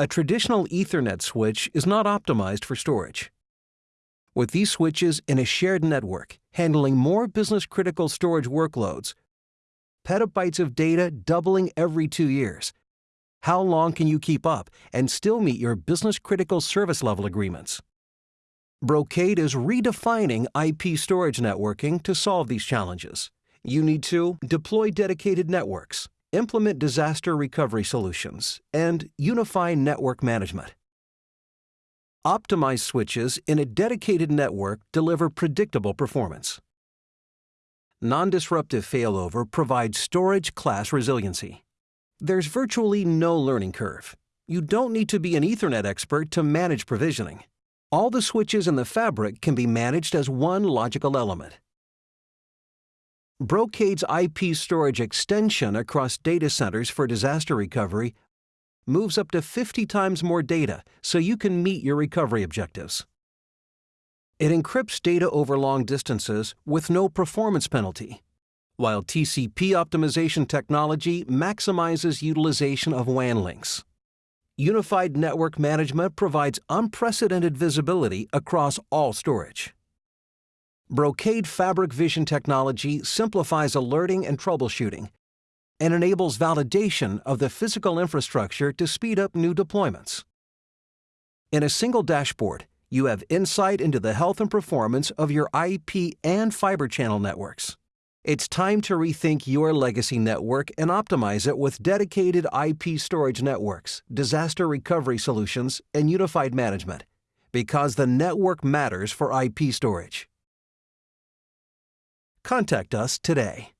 A traditional Ethernet switch is not optimized for storage. With these switches in a shared network, handling more business-critical storage workloads, petabytes of data doubling every two years, how long can you keep up and still meet your business-critical service level agreements? Brocade is redefining IP storage networking to solve these challenges. You need to deploy dedicated networks, implement disaster recovery solutions, and unify network management. Optimized switches in a dedicated network deliver predictable performance. Non-disruptive failover provides storage class resiliency. There's virtually no learning curve. You don't need to be an Ethernet expert to manage provisioning. All the switches in the fabric can be managed as one logical element. Brocade's IP storage extension across data centers for disaster recovery moves up to 50 times more data so you can meet your recovery objectives. It encrypts data over long distances with no performance penalty, while TCP optimization technology maximizes utilization of WAN links. Unified Network Management provides unprecedented visibility across all storage. Brocade Fabric Vision technology simplifies alerting and troubleshooting and enables validation of the physical infrastructure to speed up new deployments. In a single dashboard, you have insight into the health and performance of your IP and Fibre Channel networks. It's time to rethink your legacy network and optimize it with dedicated IP storage networks, disaster recovery solutions, and unified management. Because the network matters for IP storage. Contact us today.